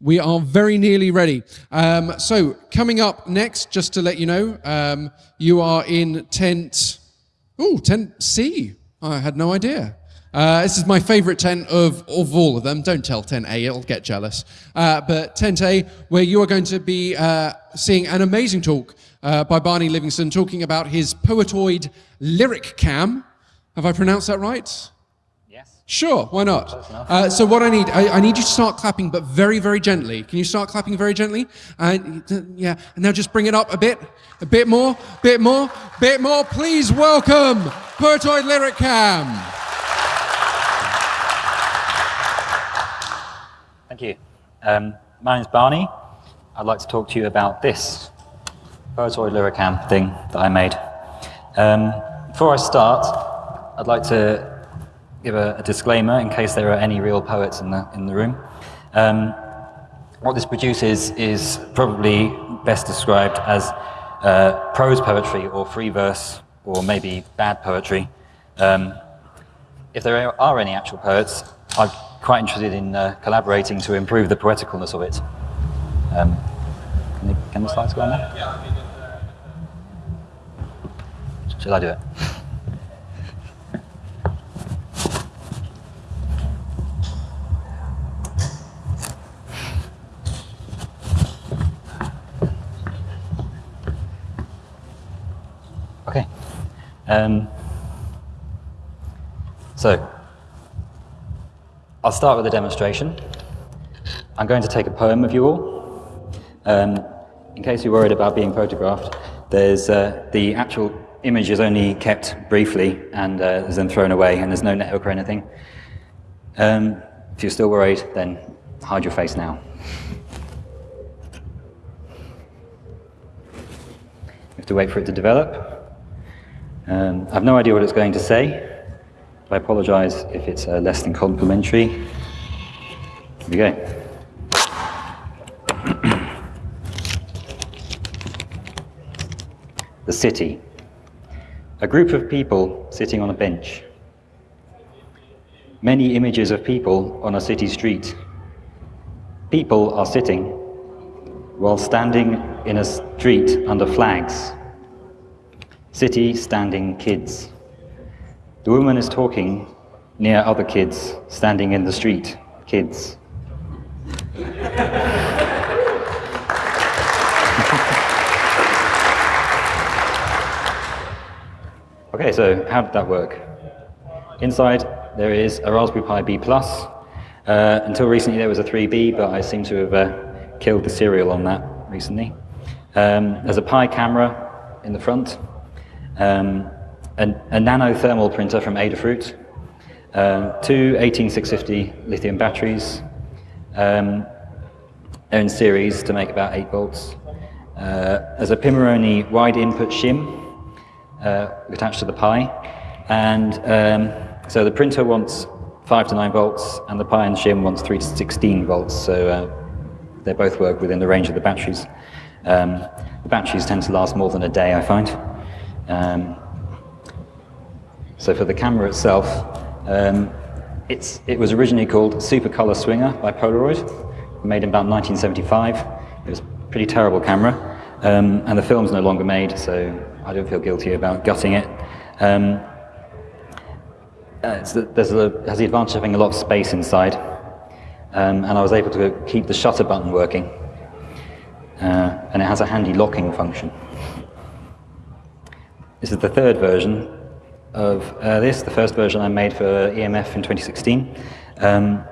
We are very nearly ready. Um, so, coming up next, just to let you know, um, you are in tent. Oh, tent C. I had no idea. Uh, this is my favorite tent of, of all of them. Don't tell tent A, it'll get jealous. Uh, but tent A, where you are going to be uh, seeing an amazing talk uh, by Barney Livingston talking about his Poetoid lyric cam. Have I pronounced that right? Sure, why not? Uh, so what I need, I, I, need you to start clapping, but very, very gently. Can you start clapping very gently? Uh, yeah, and now just bring it up a bit, a bit more, bit more, bit more. Please welcome Poetoid Lyric Cam. Thank you. Um, my name's Barney. I'd like to talk to you about this Poetoid Lyricam thing that I made. Um, before I start, I'd like to give a, a, disclaimer in case there are any real poets in the, in the room. Um, what this produces is probably best described as uh, prose poetry or free verse or maybe bad poetry. Um, if there are any actual poets, I'm quite interested in uh, collaborating to improve the poeticalness of it. Um, can, the, can, the, slides go on there? Shall I do it? Um, so, I'll start with a demonstration. I'm going to take a poem of you all. Um, in case you're worried about being photographed, there's uh, the actual image is only kept briefly and uh, is then thrown away, and there's no network or anything. Um, if you're still worried, then hide your face now. You have to wait for it to develop. Um, I have no idea what it's going to say. I apologize if it's uh, less than complimentary. Here we go. the city. A group of people sitting on a bench. Many images of people on a city street. People are sitting while standing in a street under flags. City standing kids. The woman is talking near other kids standing in the street. Kids. okay, so how did that work? Inside there is a Raspberry Pi B+. Plus. Uh, until recently there was a 3B, but I seem to have uh, killed the serial on that recently. Um, there's a Pi camera in the front. Um, a, a nano thermal printer from Adafruit, um, two 18650 lithium batteries. Um, they're in series to make about 8 volts. Uh, there's a Pimoroni wide input shim uh, attached to the Pi. And um, so the printer wants 5 to 9 volts, and the Pi and shim wants 3 to 16 volts. So uh, they both work within the range of the batteries. Um, the batteries tend to last more than a day, I find. Um, so for the camera itself, um, it's, it was originally called Super Color Swinger by Polaroid, made in about 1975. It was a pretty terrible camera, um, and the film's no longer made, so I don't feel guilty about gutting it. Um, uh, a, has the advantage of having a lot of space inside, um, and I was able to keep the shutter button working, uh, and it has a handy locking function. This is the third version, of uh, this, the first version I made for EMF in 2016. Um,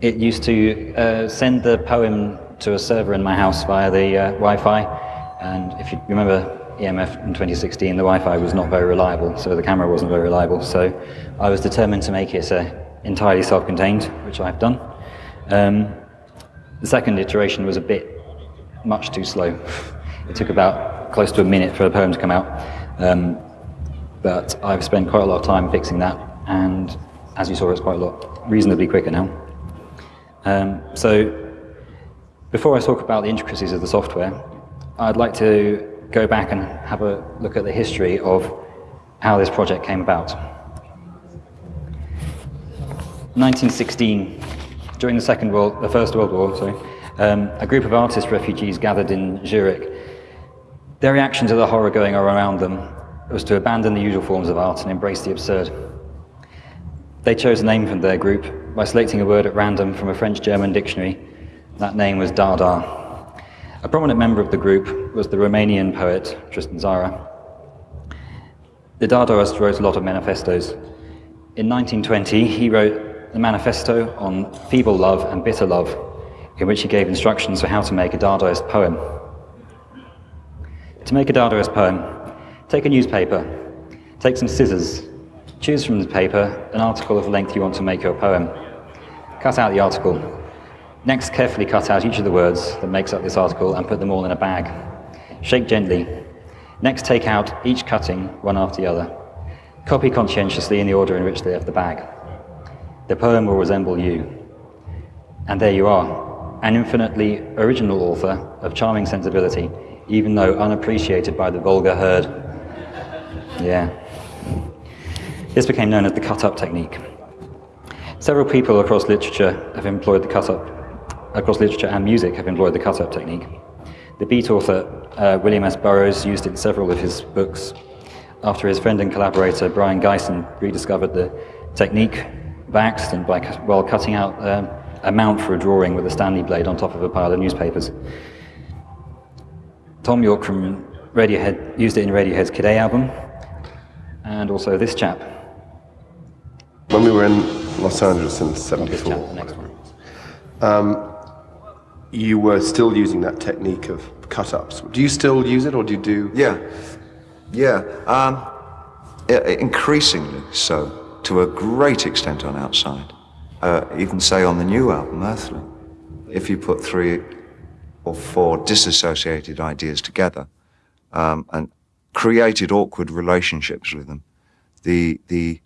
it used to uh, send the poem to a server in my house via the uh, Wi-Fi, and if you remember EMF in 2016, the Wi-Fi was not very reliable, so the camera wasn't very reliable, so I was determined to make it uh, entirely self-contained, which I've done. Um, the second iteration was a bit much too slow. It took about close to a minute for a poem to come out. Um, but I've spent quite a lot of time fixing that, and as you saw, it's quite a lot reasonably quicker now. Um, so before I talk about the intricacies of the software, I'd like to go back and have a look at the history of how this project came about. 1916, during the Second World, the First World War, sorry, um, a group of artist refugees gathered in Zurich. Their reaction to the horror going on around them was to abandon the usual forms of art and embrace the absurd. They chose a name for their group by selecting a word at random from a French-German dictionary. That name was Dada. A prominent member of the group was the Romanian poet Tristan Tzara. The Dadaist wrote a lot of manifestos. In 1920, he wrote the manifesto on feeble love and bitter love, in which he gave instructions for how to make a Dadaist poem. To make a Dadaist poem, take a newspaper, take some scissors, choose from the paper an article of length you want to make your poem. Cut out the article. Next, carefully cut out each of the words that makes up this article and put them all in a bag. Shake gently. Next, take out each cutting, one after the other. Copy conscientiously in the order in which they left the bag. The poem will resemble you. And there you are, an infinitely original author of charming sensibility, even though unappreciated by the vulgar herd. Yeah. This became known as the cut-up technique. Several people across literature have employed the cut-up, across literature and music have employed the cut-up technique. The beat author uh, William S. Burroughs used it in several of his books after his friend and collaborator Brion Gysin rediscovered the technique by accident by, while cutting out um, a mount for a drawing with a Stanley blade on top of a pile of newspapers. Thom Yorke from Radiohead used it in Radiohead's Kid A album, and also this chap. When we were in Los Angeles in Not this chap, the '74, next one. you were still using that technique of cut-ups. Do you still use it, or do you do? Yeah, yeah. Um, increasingly so, to a great extent on outside. Uh, even say on the new album, Earthling, if you put three or four disassociated ideas together um, and created awkward relationships with them, the the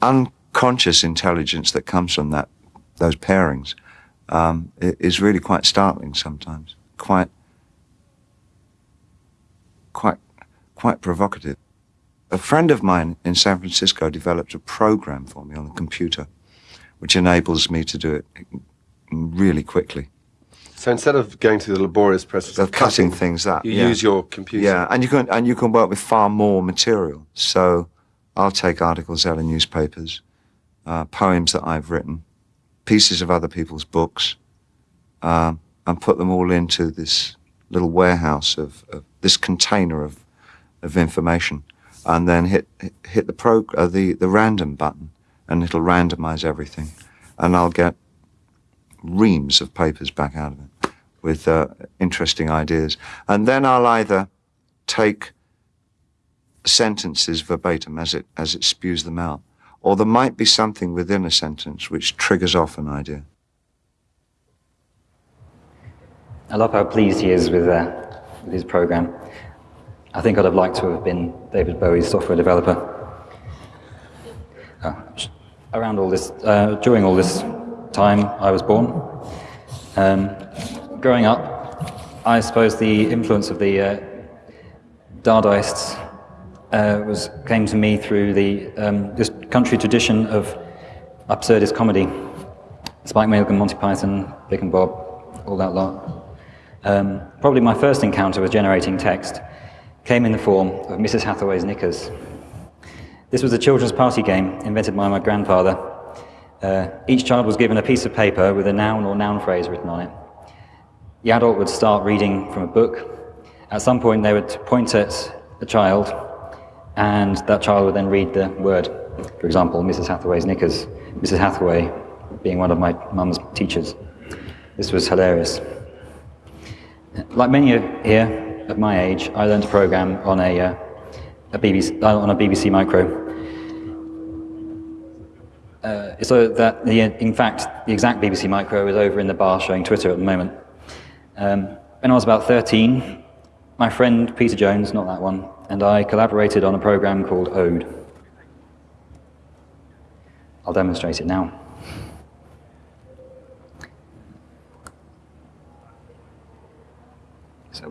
unconscious intelligence that comes from that those pairings um, is really quite startling sometimes. Quite quite quite provocative. A friend of mine in San Francisco developed a program for me on the computer, which enables me to do it really quickly. So instead of going through the laborious process Of cutting things up, you yeah. use your computer. Yeah, and you can and you can work with far more material. So I'll take articles out of newspapers, uh, poems that I've written, pieces of other people's books, um, and put them all into this little warehouse of, of this container of of information, and then hit hit the pro uh, the the random button, and it'll randomize everything, and I'll get reams of papers back out of it with uh, interesting ideas, and then I'll either take sentences verbatim as it as it spews them out, or there might be something within a sentence which triggers off an idea. I love how pleased he is with, uh, with his program. I think I'd have liked to have been David Bowie's software developer. Uh, around all this, uh, during all this time, I was born. Um, growing up, I suppose the influence of the uh, Dadaists uh, was came to me through the um, this country tradition of absurdist comedy. Spike Milligan, Monty Python, Vic and Bob, all that lot. Um, probably my first encounter with generating text came in the form of Mrs. Hathaway's Knickers. This was a children's party game invented by my grandfather. Uh, each child was given a piece of paper with a noun or noun phrase written on it. The adult would start reading from a book. At some point, they would point at a child, and that child would then read the word. For example, Mrs. Hathaway's Knickers. Mrs. Hathaway being one of my mum's teachers. This was hilarious. Like many here of my age, I learned to program on a, uh, a BBC, on a BBC Micro. Uh, so that, the, in fact, the exact BBC Micro is over in the bar showing Twitter at the moment. Um, when I was about 13, my friend Peter Jones, not that one, and I collaborated on a program called Ode. I'll demonstrate it now. Yes, I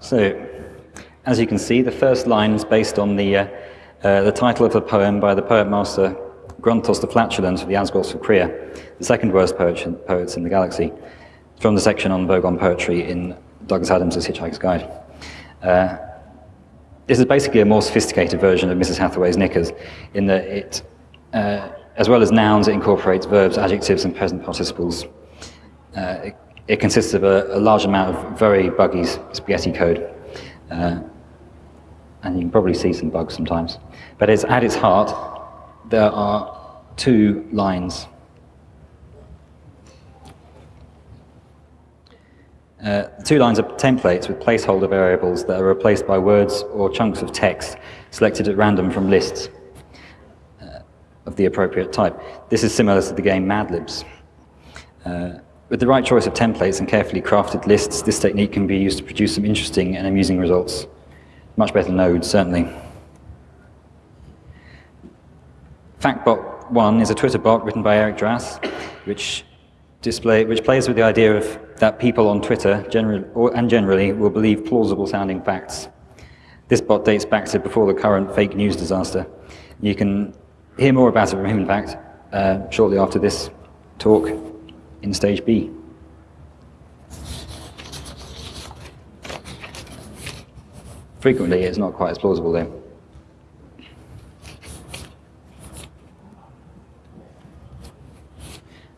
So, as you can see, the first line is based on the, uh, uh, the title of a poem by the poet master Grunthos the Flatulent of the Azgoths of Kria, the second worst poet, poets in the galaxy, from the section on Vogon poetry in Douglas Adams' Hitchhiker's Guide. Uh, this is basically a more sophisticated version of Mrs. Hathaway's Knickers, in that it, uh, as well as nouns, it incorporates verbs, adjectives, and present participles. Uh, it, it, consists of a, a, large amount of very buggy spaghetti code, uh, and you can probably see some bugs sometimes. But it's, at its heart, there are two lines. Uh, two lines are templates with placeholder variables that are replaced by words or chunks of text selected at random from lists uh, of the appropriate type. This is similar to the game Mad Libs. Uh, with the right choice of templates and carefully crafted lists, this technique can be used to produce some interesting and amusing results. Much better nodes, certainly. FactBot1 is a Twitter bot written by Eric Drass, which, display, which plays with the idea of that people on Twitter generally, or, and generally will believe plausible sounding facts. This bot dates back to before the current fake news disaster. You can hear more about it from him, in fact, uh, shortly after this talk in stage B. Frequently, it's not quite as plausible, though.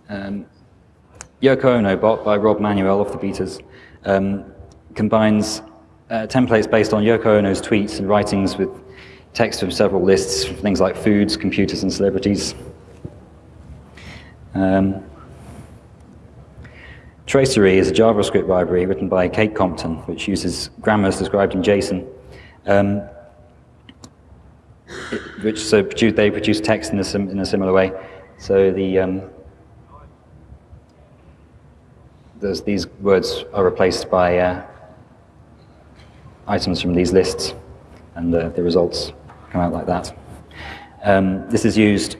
Um, Yoko Ono bot by Rob Manuel of the Beaters um, combines uh, templates based on Yoko Ono's tweets and writings with text from several lists, things like foods, computers, and celebrities. Um, Tracery is a JavaScript library written by Kate Compton, which uses grammars described in JSON, um, which so produce, they produce text in a, sim, in a similar way. So the um, these words are replaced by uh, items from these lists, and the, the results come out like that. Um, this is used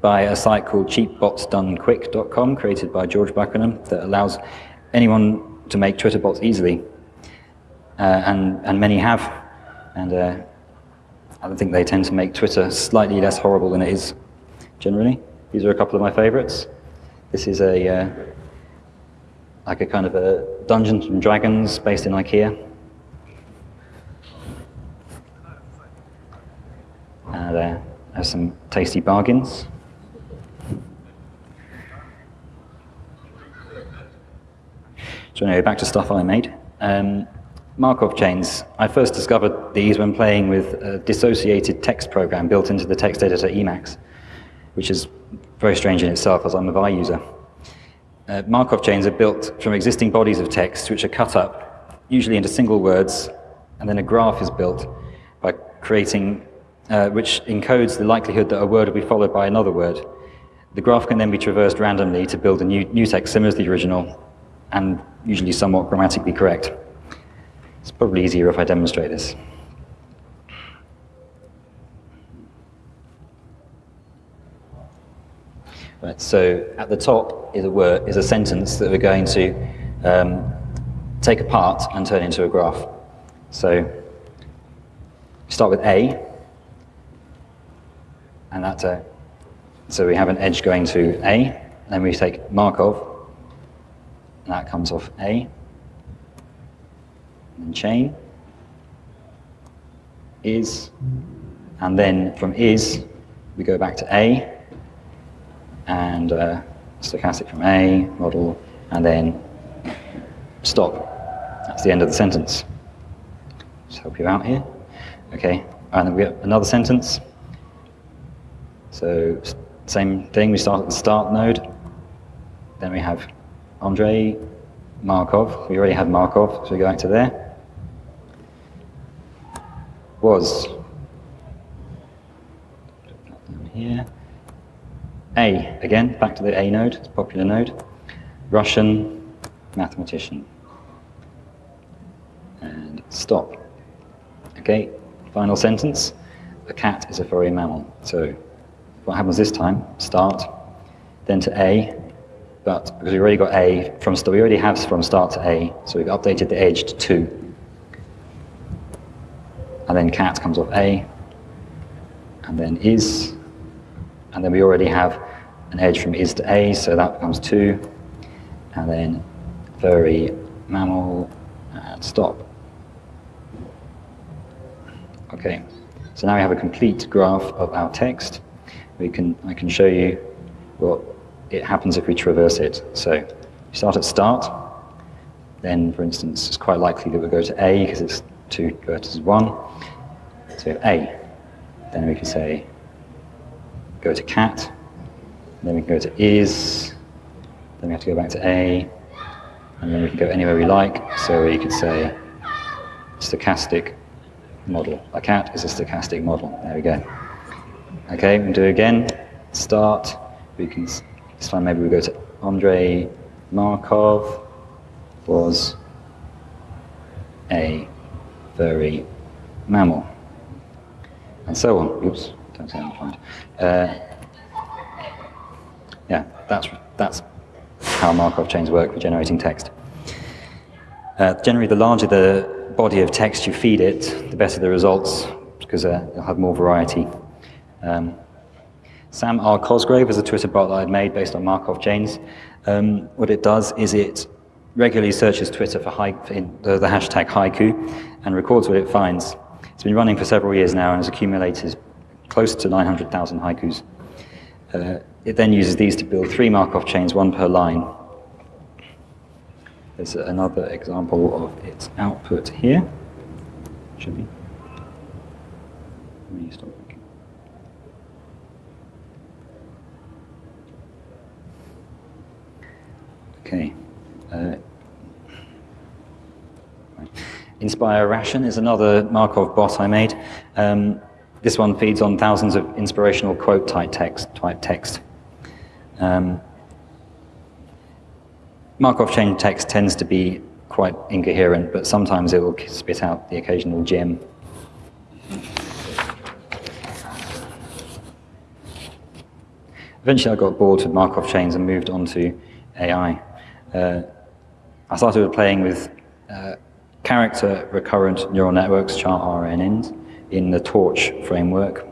by a site called cheapbotsdonequick.com, created by George Buckenham, that allows anyone to make Twitter bots easily, uh, and, and many have. And uh, I think they tend to make Twitter slightly less horrible than it is generally. These are a couple of my favorites. This is a uh, like a kind of a Dungeons and Dragons based in IKEA. And uh, has some tasty bargains. So anyway, back to stuff I made. Um, Markov chains. I first discovered these when playing with a dissociated text program built into the text editor Emacs, which is very strange in itself as I'm a Vi user. Uh, Markov chains are built from existing bodies of text which are cut up, usually into single words, and then a graph is built by creating, uh, which encodes the likelihood that a word will be followed by another word. The graph can then be traversed randomly to build a new, new text similar to the original, and usually somewhat grammatically correct. It's probably easier if I demonstrate this. Right, so at the top is a word, is a sentence that we're going to um, take apart and turn into a graph. So start with A, and that's a, so we have an edge going to A, then we take Markov, and that comes off A, and chain, is, and then from is, we go back to A, and uh, stochastic from A, model, and then stop. That's the end of the sentence. Just help you out here. Okay, and then we have another sentence. So same thing, we start at the start node. Then we have Andre, Markov. We already had Markov, so we go back to there. Was. Here. A, again, back to the A node, it's a popular node. Russian mathematician. And stop. Okay, final sentence. A cat is a furry mammal. So what happens this time? Start, then to A, but because we already got A from start, we already have from start to A, so we've updated the edge to 2. and then cat comes off A, and then is, and then we already have an edge from is to A, so that becomes 2, and then furry mammal, and stop. Okay, so now we have a complete graph of our text. We can, I can show you what it happens if we traverse it. So you start at start, then for instance it's quite likely that we'll go to A because it's 2 vertices 1. So A. Then we can say go to cat, then we can go to is, then we have to go back to A, and then we can go anywhere we like. So we could say stochastic model. A cat is a stochastic model. There we go. Okay, can do it again. Start. We can this time maybe we go to Andrei Markov was a furry mammal, and so on. Oops, don't say I'm uh, yeah, that's that's how Markov chains work for generating text. Uh, generally, the larger the body of text you feed it, the better the results, because uh, you'll have more variety. Um, Sam R. Cosgrave is a Twitter bot that I'd made based on Markov chains. Um, what it does is it regularly searches Twitter for high, the, the hashtag haiku and records what it finds. It's been running for several years now and has accumulated close to 900,000 haikus. Uh, it then uses these to build three Markov chains, one per line, there's another example of its output here. Should be. Let me stop working. Okay. Uh, Inspire Ration is another Markov bot I made. Um, this one feeds on thousands of inspirational quote type text. Type text. Um, Markov chain text tends to be quite incoherent, but sometimes it will spit out the occasional gem. Eventually I got bored with Markov chains and moved on to AI. Uh, I started playing with uh, character recurrent neural networks, char RNNs, in the Torch framework.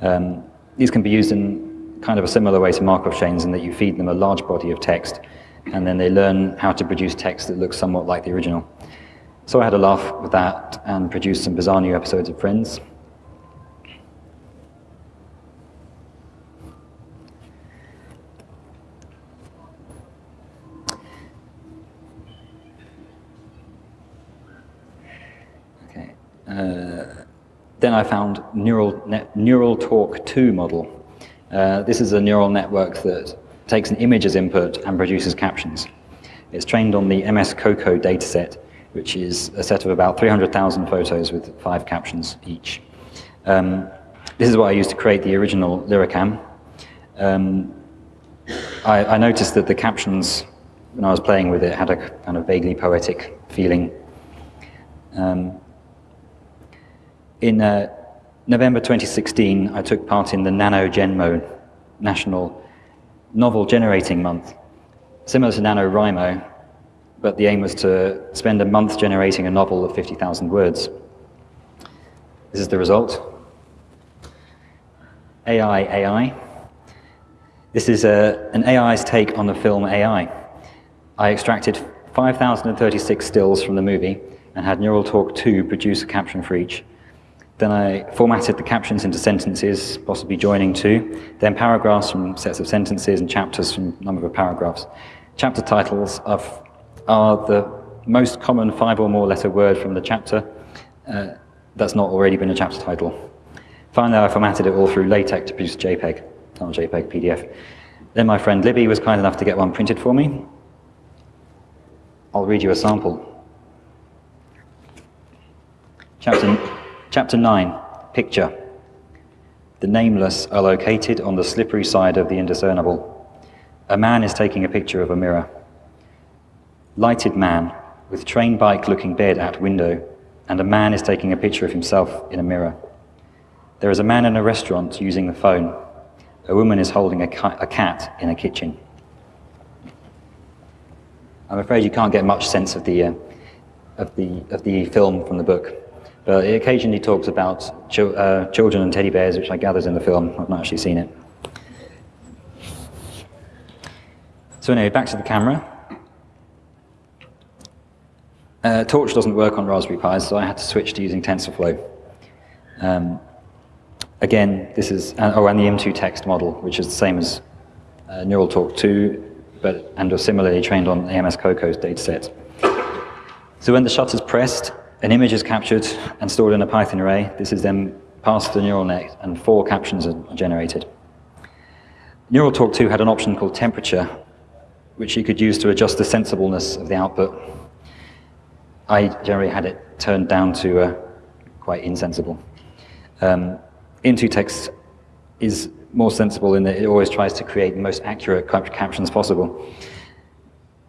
Um, these can be used in kind of a similar way to Markov chains in that you feed them a large body of text and then they learn how to produce text that looks somewhat like the original. So I had a laugh with that and produced some bizarre new episodes of Friends. Okay. Uh, then I found Neural, Neural Talk 2 model. Uh, this is a neural network that takes an image as input and produces captions. It's trained on the MS COCO dataset, which is a set of about 300,000 photos with five captions each. Um, this is what I used to create the original Lyricam. Um, I, I, noticed that the captions, when I was playing with it, had a kind of vaguely poetic feeling. Um, in uh, November 2016, I took part in the Nano NaNoGenMo National novel generating month, similar to NaNoWriMo, but the aim was to spend a month generating a novel of 50,000 words. This is the result. AI, AI. This is a, an AI's take on the film AI. I extracted 5,036 stills from the movie and had Neural Talk 2 produce a caption for each. Then I formatted the captions into sentences, possibly joining two, then paragraphs from sets of sentences and chapters from number of paragraphs. Chapter titles are, are the most common five or more letter word from the chapter uh, that's not already been a chapter title. Finally, I formatted it all through LaTeX to produce JPEG, not JPEG, PDF. Then my friend Libby was kind enough to get one printed for me. I'll read you a sample. Chapter Chapter 9, Picture. The nameless are located on the slippery side of the indiscernible. A man is taking a picture of a mirror. Lighted man, with train bike looking bed at window, and a man is taking a picture of himself in a mirror. There is a man in a restaurant using the phone. A woman is holding a, ca a cat in a kitchen. I'm afraid you can't get much sense of the, uh, of the, of the film from the book. But it occasionally talks about chil- uh, children and teddy bears, which I gather is in the film. I've not actually seen it. So anyway, back to the camera. Uh, Torch doesn't work on Raspberry Pis, so I had to switch to using TensorFlow. Um, again, this is, uh, oh, and the im2txt model, which is the same as uh, Neural Talk 2, but and are similarly trained on AMS Coco's dataset. So when the shutter's pressed, an image is captured and stored in a Python array. This is then passed to the neural net, and four captions are generated. Neural Talk 2 had an option called temperature, which you could use to adjust the sensibleness of the output. I generally had it turned down to uh, quite insensible. Um, im2txt is more sensible in that it always tries to create the most accurate cap captions possible.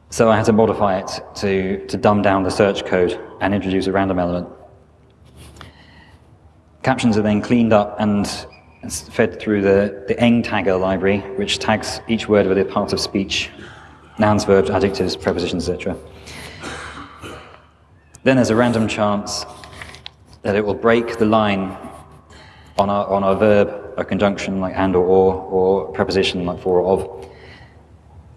So I had to modify it to, to dumb down the search code and introduce a random element. Captions are then cleaned up and fed through the, the eng tagger library, which tags each word with a part of speech, nouns, verbs, adjectives, prepositions, etc. Then there's a random chance that it will break the line on a, on a verb, a conjunction like and or or, or preposition like for or of.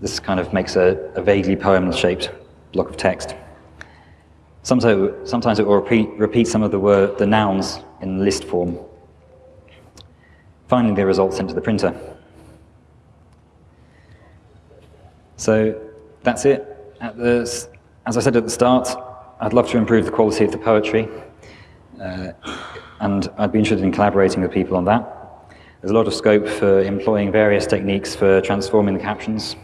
This kind of makes a, a vaguely poem-shaped block of text. Sometimes, sometimes it will repeat, repeat some of the, word, the nouns in list form. Finally, the results sent to the printer. So that's it. The, as I said at the start, I'd love to improve the quality of the poetry, uh, and I'd be interested in collaborating with people on that. There's a lot of scope for employing various techniques for transforming the captions.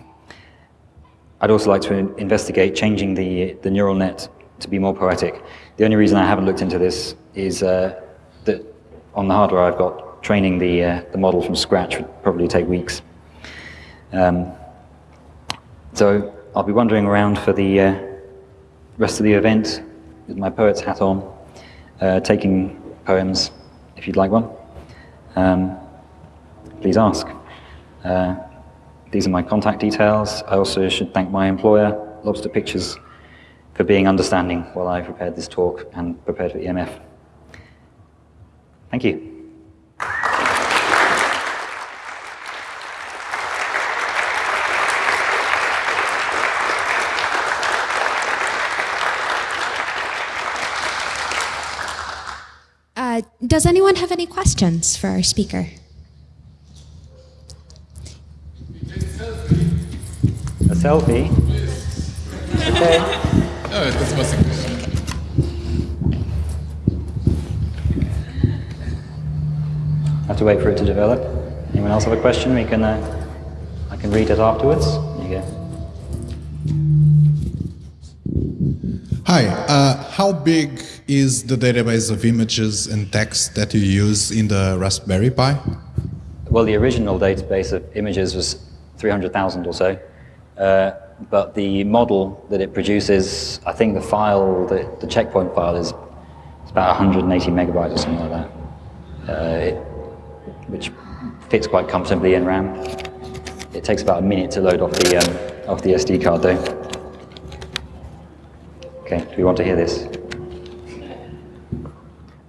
I'd also like to investigate changing the, the neural net to be more poetic. The only reason I haven't looked into this is uh, that on the hardware I've got, training the, uh, the model from scratch would probably take weeks. Um, so I'll be wandering around for the uh, rest of the event with my poet's hat on, uh, taking poems if you'd like one. Um, please ask. Uh, these are my contact details. I also should thank my employer, Lobster Pictures, for being understanding while I prepared this talk and prepared for EMF. Thank you. Uh, does anyone have any questions for our speaker? A selfie? Okay. Evet, das war's. Have to wait for it to develop. Anyone else have a question? We can, uh, I can read it afterwards. There you go. Hi, uh, how big is the database of images and text that you use in the Raspberry Pi? Well, the original database of images was 300,000 or so, uh, but the model that it produces, I think the file, the, the checkpoint file is it's about 180 megabytes or something like that, uh, it, which fits quite comfortably in RAM. It takes about a minute to load off the, um, off the SD card though. Okay, do we want to hear this?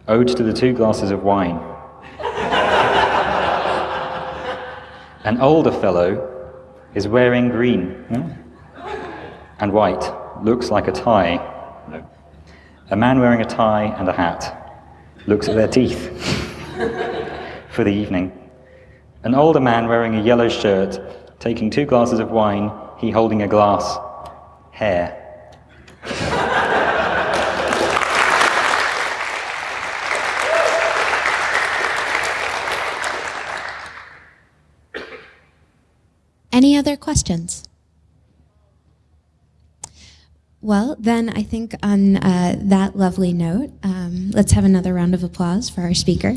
Ode to the two glasses of wine. An older fellow is wearing green hmm? And white, looks like a tie. No. A man wearing a tie and a hat looks at their teeth for the evening. An older man wearing a yellow shirt, taking two glasses of wine, he holding a glass, hair. Any other questions? Well, then I think on uh, that lovely note, um, let's have another round of applause for our speaker.